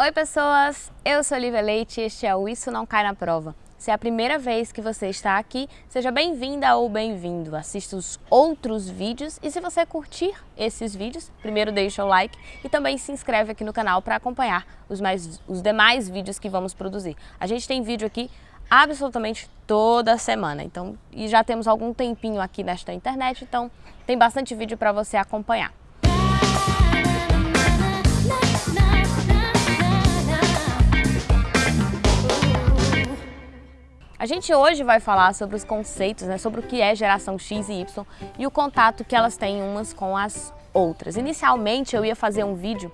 Oi pessoas, eu sou Olivia Leite e este é o Isso Não Cai na Prova. Se é a primeira vez que você está aqui, seja bem-vinda ou bem-vindo. Assista os outros vídeos e se você curtir esses vídeos, primeiro deixa o like e também se inscreve aqui no canal para acompanhar os, mais, os demais vídeos que vamos produzir. A gente tem vídeo aqui absolutamente toda semana, então e já temos algum tempinho aqui nesta internet, então tem bastante vídeo para você acompanhar. A gente hoje vai falar sobre os conceitos, né, sobre o que é geração X e Y e o contato que elas têm umas com as outras. Inicialmente eu ia fazer um vídeo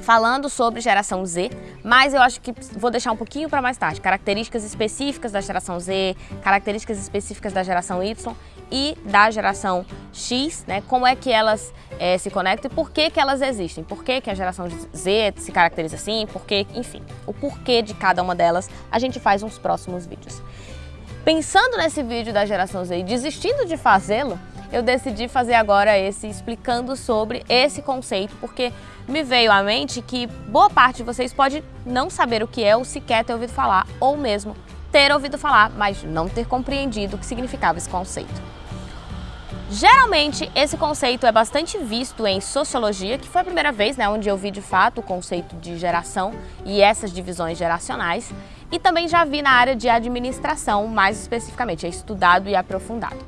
falando sobre geração Z, mas eu acho que vou deixar um pouquinho para mais tarde. Características específicas da geração Z, características específicas da geração Y e da geração X, né? Como é que elas é, se conectam e por que que elas existem. Por que que a geração Z se caracteriza assim, por que, enfim, o porquê de cada uma delas a gente faz nos próximos vídeos. Pensando nesse vídeo da geração Z e desistindo de fazê-lo, eu decidi fazer agora esse explicando sobre esse conceito, porque me veio à mente que boa parte de vocês pode não saber o que é ou sequer ter ouvido falar, ou mesmo ter ouvido falar, mas não ter compreendido o que significava esse conceito. Geralmente, esse conceito é bastante visto em sociologia, que foi a primeira vez né, onde eu vi de fato o conceito de geração e essas divisões geracionais, e também já vi na área de administração, mais especificamente, é estudado e aprofundado.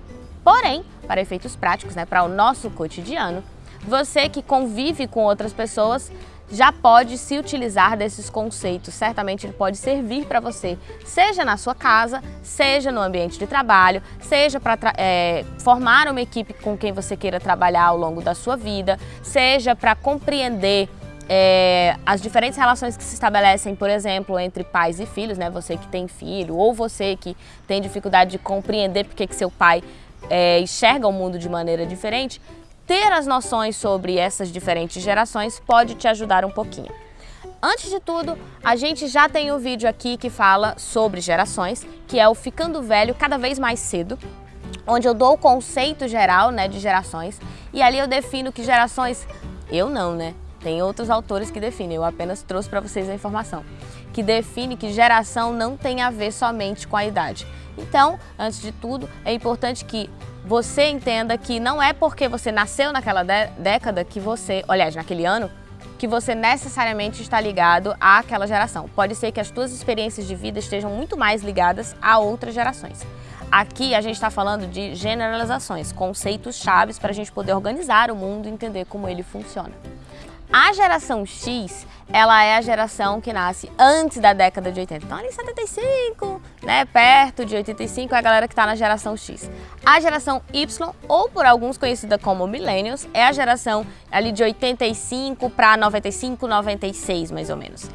Porém, para efeitos práticos, né, para o nosso cotidiano, você que convive com outras pessoas já pode se utilizar desses conceitos. Certamente ele pode servir para você, seja na sua casa, seja no ambiente de trabalho, seja para é, formar uma equipe com quem você queira trabalhar ao longo da sua vida, seja para compreender é, as diferentes relações que se estabelecem, por exemplo, entre pais e filhos, né? Você que tem filho ou você que tem dificuldade de compreender porque que seu pai é, enxerga o mundo de maneira diferente, ter as noções sobre essas diferentes gerações pode te ajudar um pouquinho. Antes de tudo, a gente já tem um vídeo aqui que fala sobre gerações, que é o Ficando Velho Cada Vez Mais Cedo, onde eu dou o conceito geral né, de gerações e ali eu defino que gerações, eu não, né? Tem outros autores que definem, eu apenas trouxe para vocês a informação, que define que geração não tem a ver somente com a idade. Então, antes de tudo, é importante que você entenda que não é porque você nasceu naquela década que você, aliás, naquele ano, que você necessariamente está ligado àquela geração. Pode ser que as suas experiências de vida estejam muito mais ligadas a outras gerações. Aqui a gente está falando de generalizações, conceitos chaves para a gente poder organizar o mundo e entender como ele funciona. A geração X, ela é a geração que nasce antes da década de 80. Então ali 75, né, perto de 85 é a galera que está na geração X. A geração Y, ou por alguns conhecida como Millennials, é a geração ali de 85 para 95, 96 mais ou menos.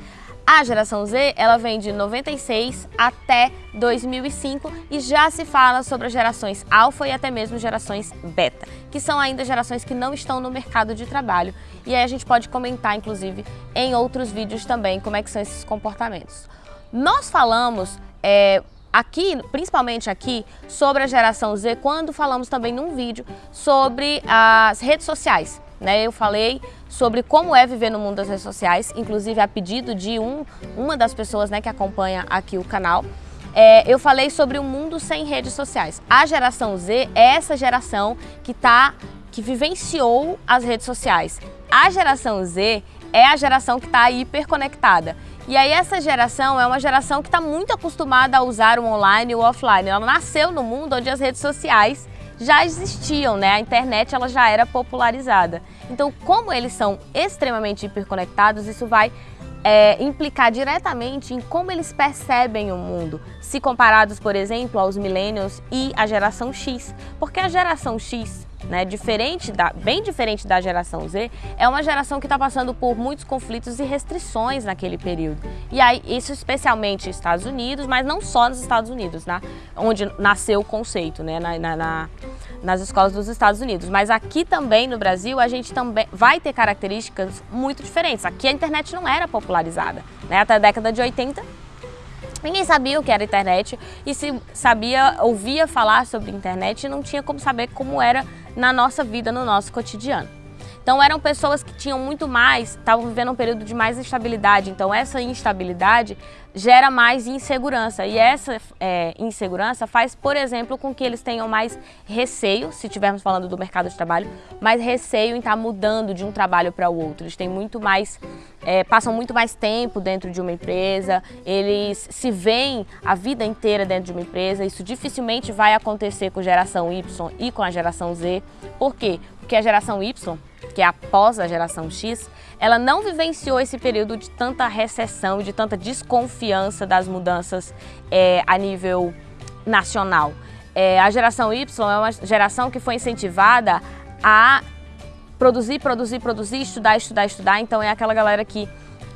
A geração Z, ela vem de 96 até 2005 e já se fala sobre as gerações alfa e até mesmo gerações beta, que são ainda gerações que não estão no mercado de trabalho. E aí a gente pode comentar, inclusive, em outros vídeos também, como é que são esses comportamentos. Nós falamos é, aqui, principalmente aqui, sobre a geração Z, quando falamos também num vídeo sobre as redes sociais. Né? Eu falei sobre como é viver no mundo das redes sociais, inclusive a pedido de um, uma das pessoas né, que acompanha aqui o canal. É, eu falei sobre o um mundo sem redes sociais. A geração Z é essa geração que, tá, que vivenciou as redes sociais. A geração Z é a geração que está hiperconectada. E aí essa geração é uma geração que está muito acostumada a usar o online e o offline. Ela nasceu no mundo onde as redes sociais já existiam, né? A internet ela já era popularizada. Então, como eles são extremamente hiperconectados, isso vai é, implicar diretamente em como eles percebem o mundo, se comparados, por exemplo, aos millennials e a geração X. Porque a geração X né, diferente da, bem diferente da geração Z, é uma geração que está passando por muitos conflitos e restrições naquele período. E aí, isso especialmente nos Estados Unidos, mas não só nos Estados Unidos, né, onde nasceu o conceito, né, na, na, na, nas escolas dos Estados Unidos. Mas aqui também no Brasil, a gente também vai ter características muito diferentes. Aqui a internet não era popularizada. Né, até a década de 80, Ninguém sabia o que era internet e se sabia, ouvia falar sobre internet, não tinha como saber como era na nossa vida, no nosso cotidiano. Então eram pessoas que tinham muito mais, estavam vivendo um período de mais instabilidade. Então essa instabilidade gera mais insegurança e essa é, insegurança faz, por exemplo, com que eles tenham mais receio, se estivermos falando do mercado de trabalho, mais receio em estar mudando de um trabalho para o outro. Eles têm muito mais, é, passam muito mais tempo dentro de uma empresa, eles se veem a vida inteira dentro de uma empresa. Isso dificilmente vai acontecer com geração Y e com a geração Z. Por quê? Porque a geração Y que é após a geração X, ela não vivenciou esse período de tanta recessão, de tanta desconfiança das mudanças é, a nível nacional. É, a geração Y é uma geração que foi incentivada a produzir, produzir, produzir, estudar, estudar, estudar. Então é aquela galera que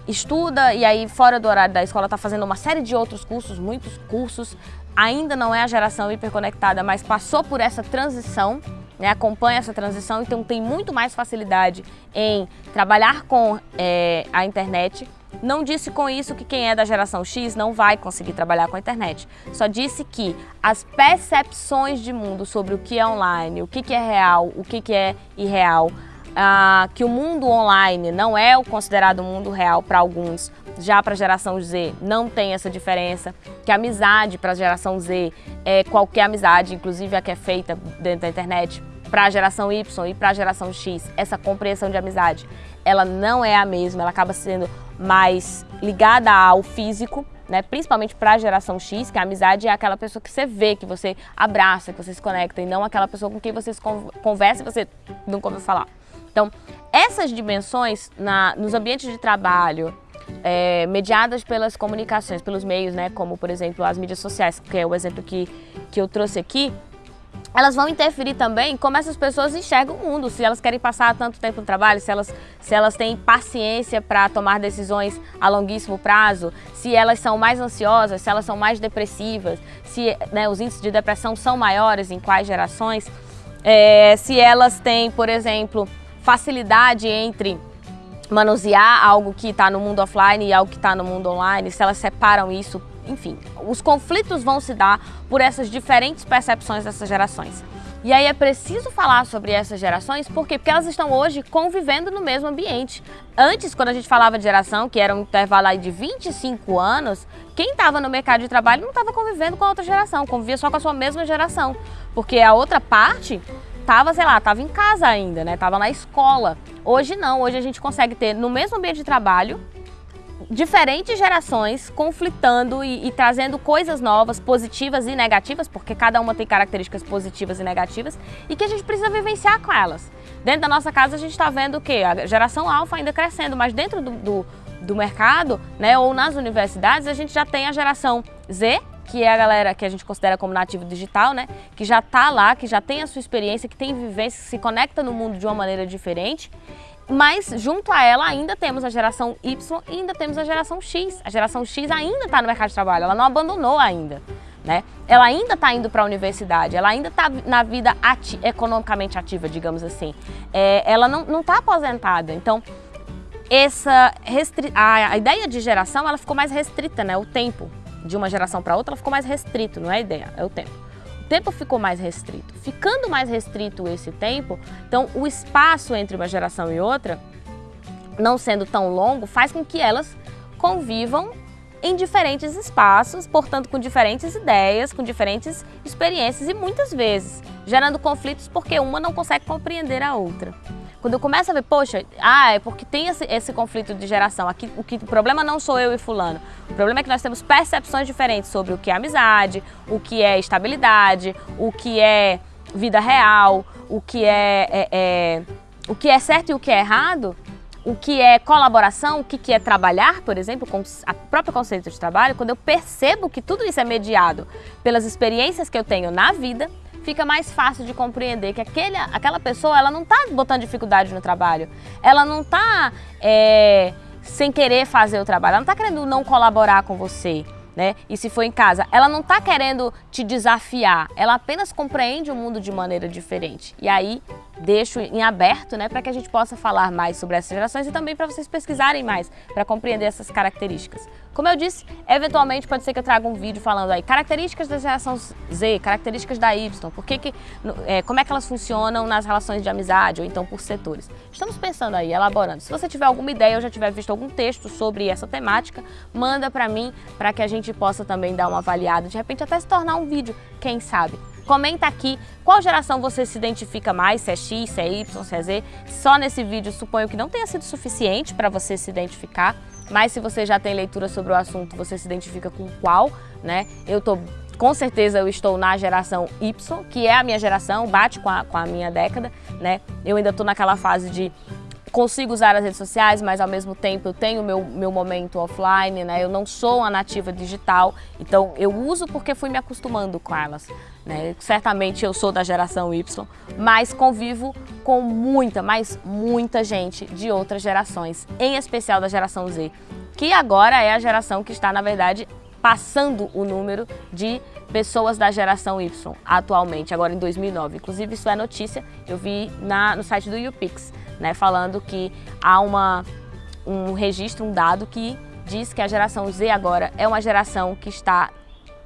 estuda e aí fora do horário da escola está fazendo uma série de outros cursos, muitos cursos. Ainda não é a geração hiperconectada, mas passou por essa transição né, acompanha essa transição, então tem muito mais facilidade em trabalhar com é, a internet. Não disse com isso que quem é da geração X não vai conseguir trabalhar com a internet. Só disse que as percepções de mundo sobre o que é online, o que, que é real, o que, que é irreal, ah, que o mundo online não é o considerado mundo real para alguns, já para a geração Z não tem essa diferença, que a amizade para a geração Z é qualquer amizade, inclusive a que é feita dentro da internet, para a geração Y e para a geração X, essa compreensão de amizade, ela não é a mesma, ela acaba sendo mais ligada ao físico, né? principalmente para a geração X, que a amizade é aquela pessoa que você vê, que você abraça, que você se conecta, e não aquela pessoa com quem você conversa e você nunca ouviu falar. Então, essas dimensões na, nos ambientes de trabalho, é, mediadas pelas comunicações, pelos meios, né, como por exemplo as mídias sociais, que é o exemplo que, que eu trouxe aqui, elas vão interferir também como essas pessoas enxergam o mundo, se elas querem passar tanto tempo no trabalho, se elas, se elas têm paciência para tomar decisões a longuíssimo prazo, se elas são mais ansiosas, se elas são mais depressivas, se né, os índices de depressão são maiores em quais gerações, é, se elas têm, por exemplo, facilidade entre manusear algo que está no mundo offline e algo que está no mundo online, se elas separam isso, enfim, os conflitos vão se dar por essas diferentes percepções dessas gerações. E aí é preciso falar sobre essas gerações, por quê? Porque elas estão hoje convivendo no mesmo ambiente. Antes, quando a gente falava de geração, que era um intervalo aí de 25 anos, quem estava no mercado de trabalho não estava convivendo com a outra geração, convivia só com a sua mesma geração. Porque a outra parte tava, sei lá, tava em casa ainda, né? Tava na escola. Hoje não, hoje a gente consegue ter no mesmo ambiente de trabalho diferentes gerações conflitando e, e, trazendo coisas novas, positivas e negativas, porque cada uma tem características positivas e negativas, e que a gente precisa vivenciar com elas. Dentro da nossa casa a gente está vendo o quê? A geração alfa ainda crescendo, mas dentro do, do, do mercado, né, ou nas universidades, a gente já tem a geração Z, que é a galera que a gente considera como nativo digital, né? Que já está lá, que já tem a sua experiência, que tem vivência, que se conecta no mundo de uma maneira diferente. Mas junto a ela ainda temos a geração Y e ainda temos a geração X. A geração X ainda está no mercado de trabalho, ela não abandonou ainda. Né? Ela ainda está indo para a universidade, ela ainda está na vida ati economicamente ativa, digamos assim. É, ela não está aposentada. Então, essa a, a ideia de geração ela ficou mais restrita, né? O tempo de uma geração para outra, ela ficou mais restrito, não é a ideia, é o tempo. O tempo ficou mais restrito. Ficando mais restrito esse tempo, então o espaço entre uma geração e outra, não sendo tão longo, faz com que elas convivam em diferentes espaços, portanto com diferentes ideias, com diferentes experiências e muitas vezes gerando conflitos porque uma não consegue compreender a outra. Quando eu começo a ver, poxa, ah, é porque tem esse, esse conflito de geração. Aqui, o, que, o problema não sou eu e fulano. O problema é que nós temos percepções diferentes sobre o que é amizade, o que é estabilidade, o que é vida real, o que é, é, é o que é certo e o que é errado o que é colaboração, o que é trabalhar, por exemplo, com a próprio conceito de trabalho, quando eu percebo que tudo isso é mediado pelas experiências que eu tenho na vida, fica mais fácil de compreender que aquele, aquela pessoa ela não está botando dificuldade no trabalho, ela não está é, sem querer fazer o trabalho, ela não está querendo não colaborar com você. Né? E se for em casa, ela não está querendo te desafiar, ela apenas compreende o mundo de maneira diferente. E aí deixo em aberto, né, para que a gente possa falar mais sobre essas gerações e também para vocês pesquisarem mais, para compreender essas características. Como eu disse, eventualmente pode ser que eu traga um vídeo falando aí características da geração Z, características da Y, por que que, é, como é que elas funcionam nas relações de amizade ou então por setores. Estamos pensando aí, elaborando. Se você tiver alguma ideia ou já tiver visto algum texto sobre essa temática, manda para mim para que a gente possa também dar uma avaliada, de repente até se tornar um vídeo, quem sabe. Comenta aqui qual geração você se identifica mais, se é X, se é Y, se é Z. Só nesse vídeo suponho que não tenha sido suficiente para você se identificar, mas se você já tem leitura sobre o assunto, você se identifica com qual, né? Eu tô com certeza eu estou na geração Y, que é a minha geração, bate com a, com a minha década, né? Eu ainda estou naquela fase de consigo usar as redes sociais, mas ao mesmo tempo eu tenho meu, meu momento offline, né? Eu não sou uma nativa digital, então eu uso porque fui me acostumando com elas. Né? Certamente eu sou da geração Y, mas convivo com muita, mas muita gente de outras gerações, em especial da geração Z, que agora é a geração que está, na verdade, passando o número de pessoas da geração Y atualmente, agora em 2009. Inclusive isso é notícia, eu vi na, no site do YouPix né, falando que há uma, um registro, um dado que diz que a geração Z agora é uma geração que está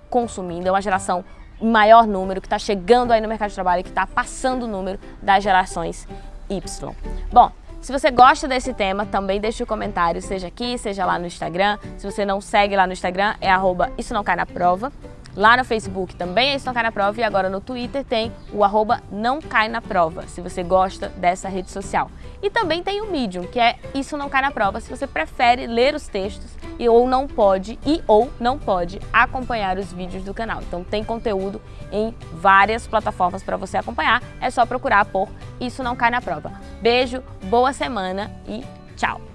consumindo, é uma geração em maior número, que está chegando aí no mercado de trabalho, que está passando o número das gerações Y. Bom, se você gosta desse tema, também deixe o um comentário, seja aqui, seja lá no Instagram. Se você não segue lá no Instagram, é arroba isso não cai na prova. Lá no Facebook também é Isso Não Cai Na Prova e agora no Twitter tem o arroba Não Cai Na Prova, se você gosta dessa rede social. E também tem o Medium, que é Isso Não Cai Na Prova, se você prefere ler os textos e ou não pode e ou não pode acompanhar os vídeos do canal. Então tem conteúdo em várias plataformas para você acompanhar, é só procurar por Isso Não Cai Na Prova. Beijo, boa semana e tchau!